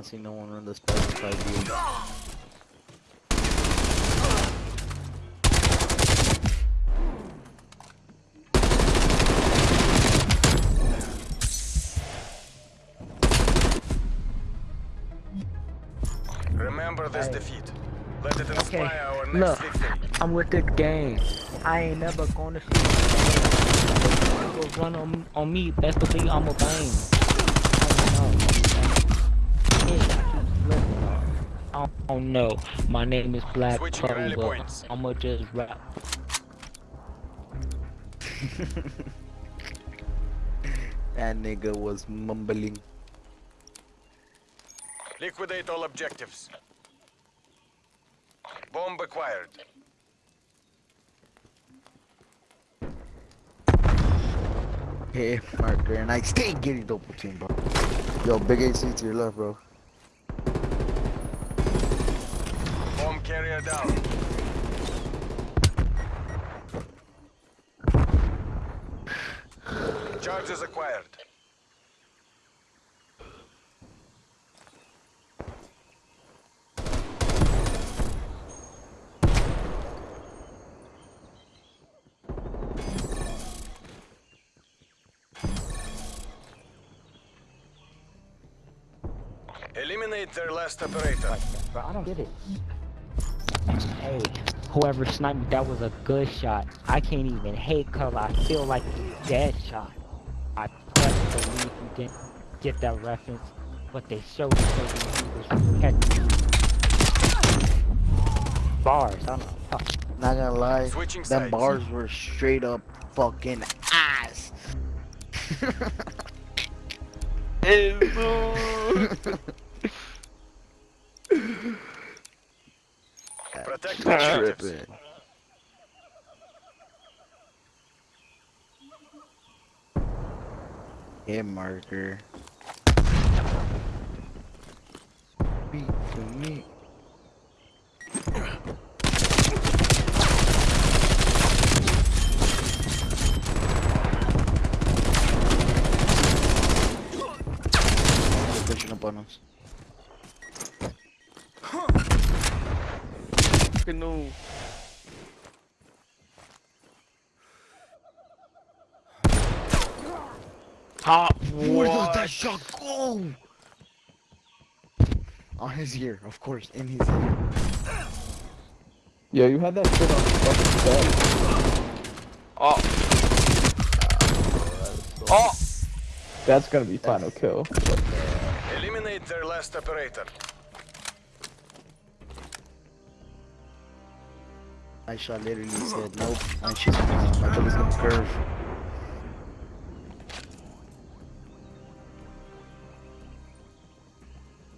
not seen no one run the special view. Remember this Hey. defeat. Let it inspire Okay, our next look. victory. I'm with this game. I ain't never gonna see you go run on, on me. Best believe I'm a bang. I don't know. My name is Black Switching rally I'ma just rap. That nigga was mumbling. Liquidate all objectives. Bomb acquired. Hey, marker, and I stay getting double team, bro. Yo, big AC to your left, bro. Carrier down. Charges acquired. Eliminate their last operator. Bro, I don't get it. Hey, whoever sniped me, that was a good shot. I can't even hate color. I feel like a dead shot. I pressed lead. you didn't get that reference, but they showed it so you was catching bars. I don't know. Fuck. Not gonna lie, Switching them sides. bars were straight up fucking ass. Protect the. Tripping. Hit marker. Beat to me. They're pushing up on us. Canoe. Top Where does that shot go? On his ear, of course, in his ear. Yo, you had that shit on the fucking set. Oh. Oh. That's gonna be final kill. Eliminate their last operator. Aisha literally said nope, and she's my gun is gonna curve.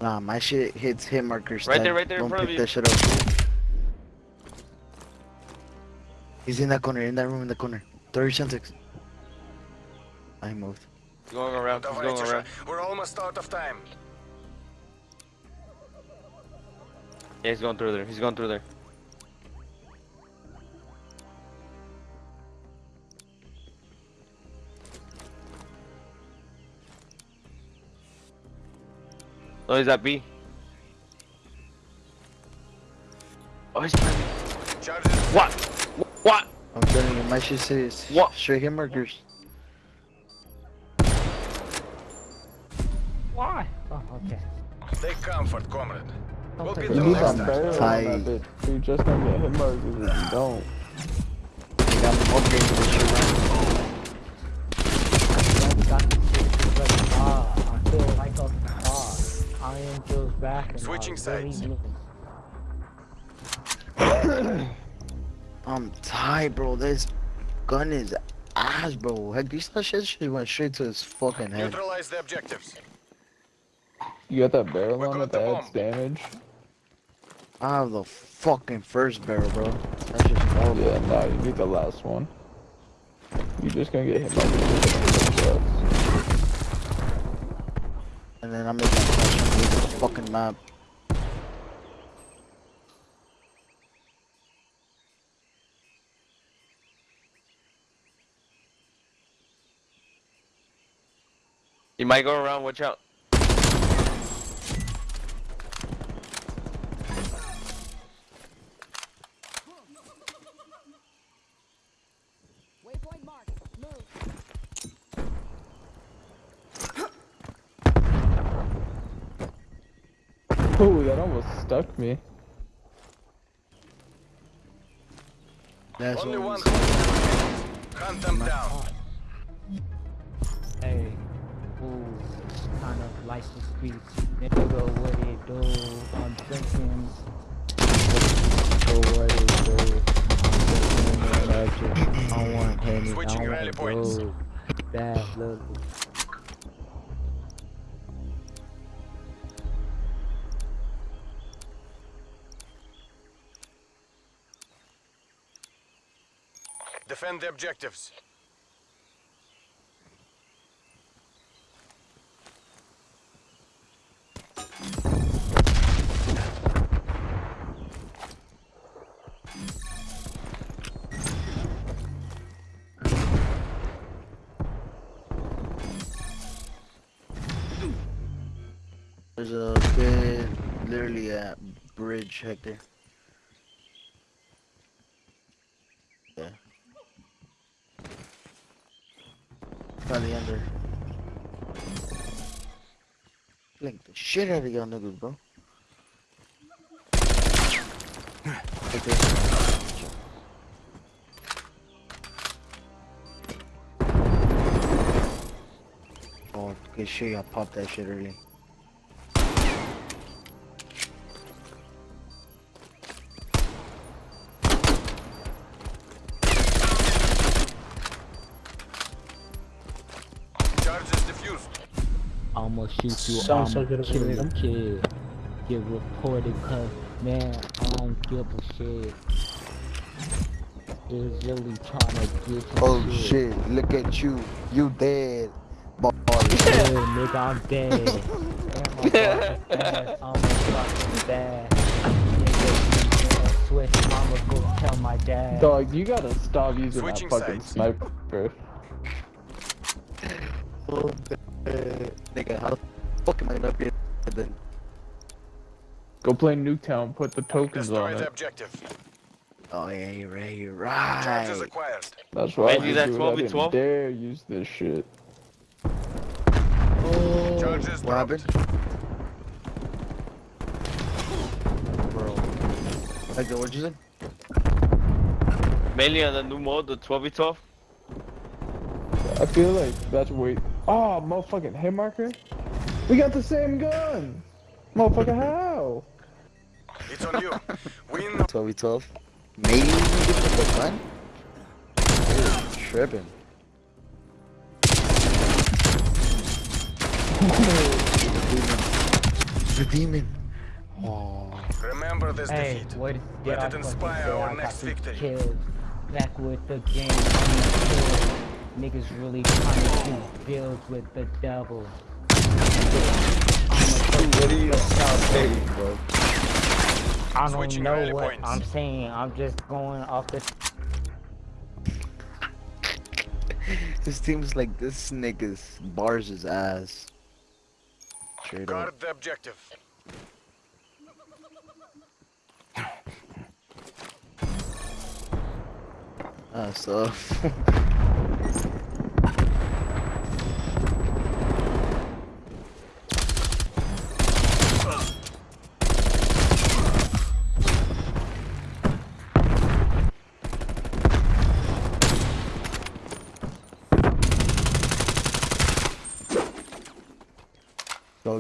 Nah, my shit hits hit markers. Right there, right there, Don't pick you. that shit up. He's in that corner, in that room, in the corner. 30 centics. I moved. Going around, he's going around. We're almost out of time. Yeah, he's going through there. He's going through there. Oh, he's at B. Oh, he's behind me. What? What? I'm telling you, my shit says What? straight hit markers. Why? Oh, okay. Take comfort, comrade. We'll take be You the need next that time. barrel on Tight. that. You're just gonna get hit markers if you don't. They got me upgrading feels Switching sides. I'm tired, bro. This gun is ass, bro. Heck, this that shit shit went straight to his fucking head. Neutralize the objectives. You got that barrel We on it the that adds damage? I have the fucking first barrel, bro. That's just horrible. Yeah, nah, you need the last one. You're just gonna get hit by markers. And then I'm making a question with this fucking map. He might go around. Watch out. Oh, that almost stuck me. That's Only what one. Hunt them down. Hey, ooh, kind of license streets. Nigga, what it do? I'm drinking. Oh, what it do? I'm drinking electric. I want penny. I Switching want rally points. gold. Bad little. Defend the objectives. There's a bit, literally a bridge, Hector. Blink the shit out of y'all niggas, bro. Hector. Oh, good shit, y'all popped that shit early. I'ma shoot you, Sounds so I'ma good of a kill you, rhythm. kid. Get reported, cause man, I don't give a shit. Is really trying to get you Oh shit, look at you. You dead. Boy. Yeah, nigga, I'm dead. And my fucking ass, I'm a fucking bad. Nigga, switch, I'ma go tell my dad. Dog, you gotta stop using Switching that fucking sides. sniper. Nigga, how the fuck am I gonna be then? Go play Nuketown, put the tokens Destroy on the it. objective. Oh yeah, you're right, you're Charges right. acquired. That's why I Maybe that do it. I 12 v didn't dare use this shit. Oh, Charges what happened? Bro. Hector, what'd you say? Mainly on the new mode, the 12v12. I feel like that's way. Oh, motherfucking hit marker. We got the same gun. Motherfucker, how? It's on you. Win 12v12. Maybe we can get the gun? Dude, tripping. the demon. Oh. Remember this Hey, defeat. what Let it inspire our next victory. kills. Back with the game, I'm Niggas really trying to do deals with the devil. What are you saying, bro? I don't Switching know what points. I'm saying. I'm just going off the. This seems like this nigga's bars his ass. Straight up. Guard the objective. Ah, so.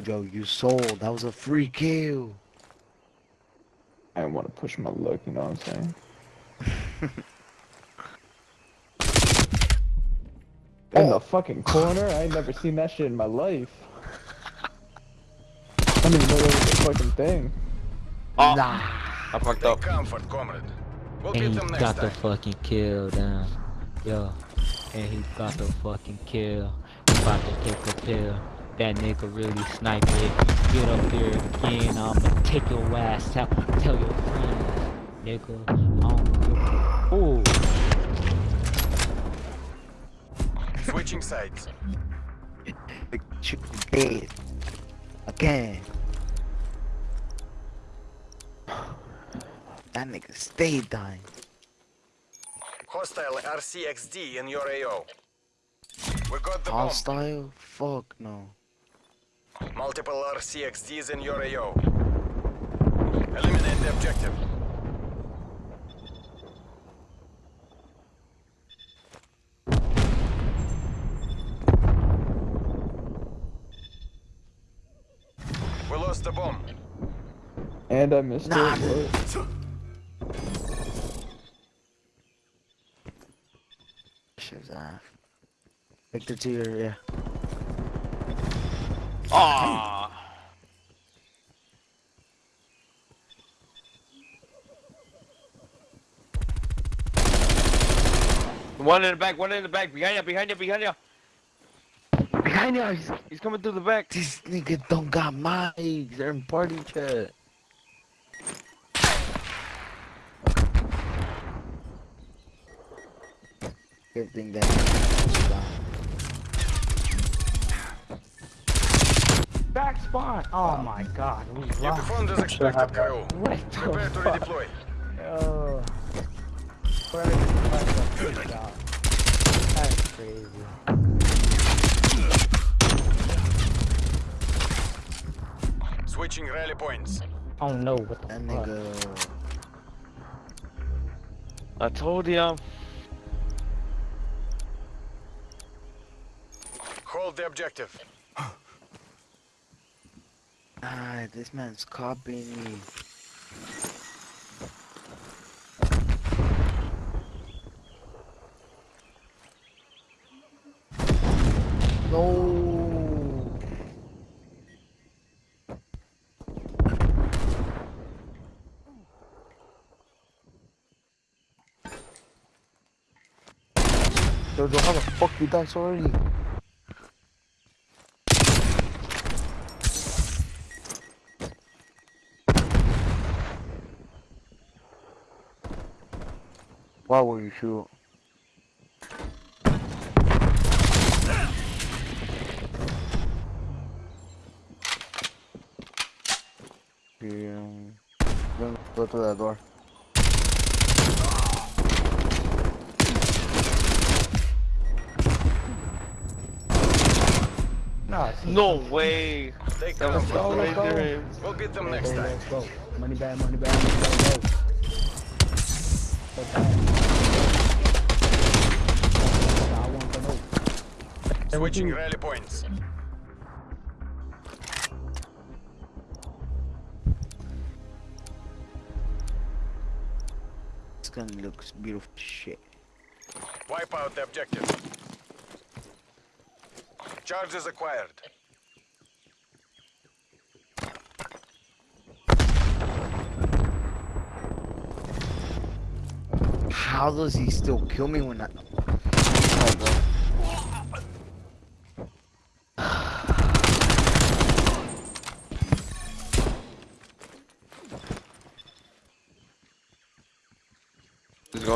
Jojo, you sold. That was a free kill. I didn't want to push my luck, you know what I'm saying? In the fucking corner? I ain't never seen that shit in my life. I didn't even know that was a fucking thing. Oh, Nah. I fucked up. comfort, comrade. We'll And get he them next got the fucking kill down. Yo. And he got the fucking kill. He about to take a pill. That nigga really sniped it. Get up there again. I'ma take your ass out. Tell your friends. Nigga. I don't give a- Ooh. Switching sides. Dead. Again. That nigga stay dying. Hostile RCXD in your AO. We got the bomb. Hostile? Fuck no. Multiple RCXDs in your AO. Eliminate the objective. We lost the bomb. And I missed Nah, it. Shit's off. Victor to your, yeah. Ah. One in the back, one in the back, behind you, behind you, behind you. Behind you, he's, he's coming through the back. This nigga don't got mics. They're in party chat. Good thing that. Back spawn! Oh, oh my god, we You lost. performed as expected, crew. What Prepare the to fuck? redeploy. Oh. Where is the fuck up? Good job. That's crazy. Switching rally points. Oh no, what the That fuck? nigga. I told you. Hold the objective. Ah, this man's copying me. No. Jojo, how the fuck you die so early? Why would you. Go, go through that door. No, way. Take That was cover. so go. We'll get them next time. Money bag, money bag, money bag, go. Go back. I want to know. Switching rally points. This gun looks beautiful shit. Wipe out the objective. Charges acquired. How does he still kill me when I... Oh,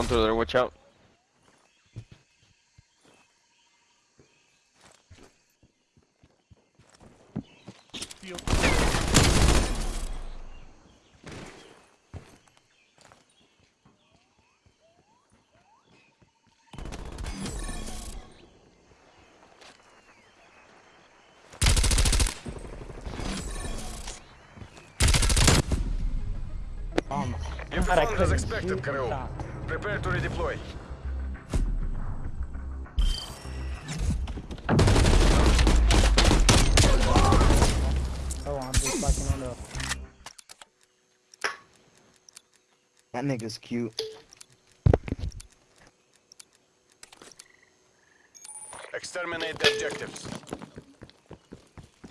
Through there, watch out. Um, You God, expected. Prepare to redeploy. Oh, I'm just fucking on the. That nigga's cute. Exterminate the objectives.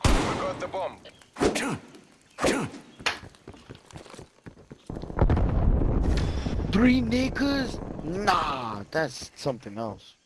We got the bomb. Three niggas? Nah, that's something else.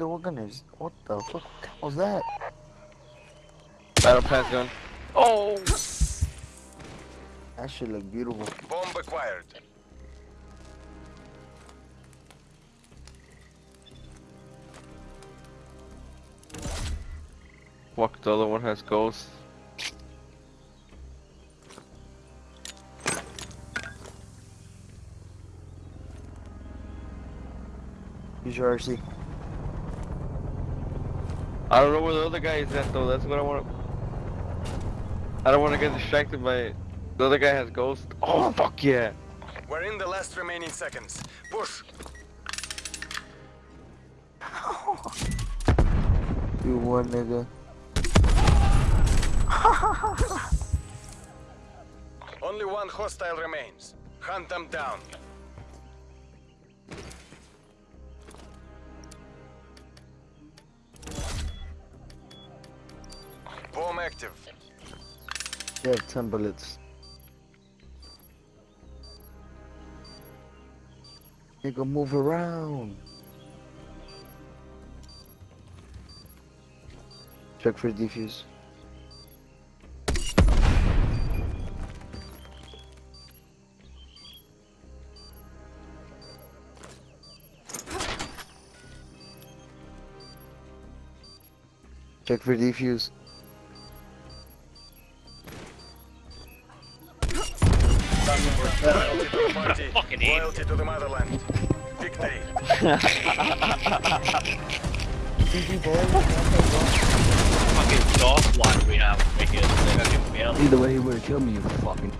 Victor, what? What the fuck was that? Battle pass gun. Oh! That shit look beautiful. Bomb acquired. Fuck, the other one has ghosts. Use your RC. I don't know where the other guy is at though. That's what I want to. I don't want to get distracted by it. The other guy has ghost. Oh fuck yeah! We're in the last remaining seconds. Push. You won, nigga. Only one hostile remains. Hunt them down. You have 10 bullets. Nigga, move around. Check for defuse. Check for defuse. Party. Loyalty to the motherland. Victory. fucking dog water we have right here. They got him Either way, he would have killed me, you fucking.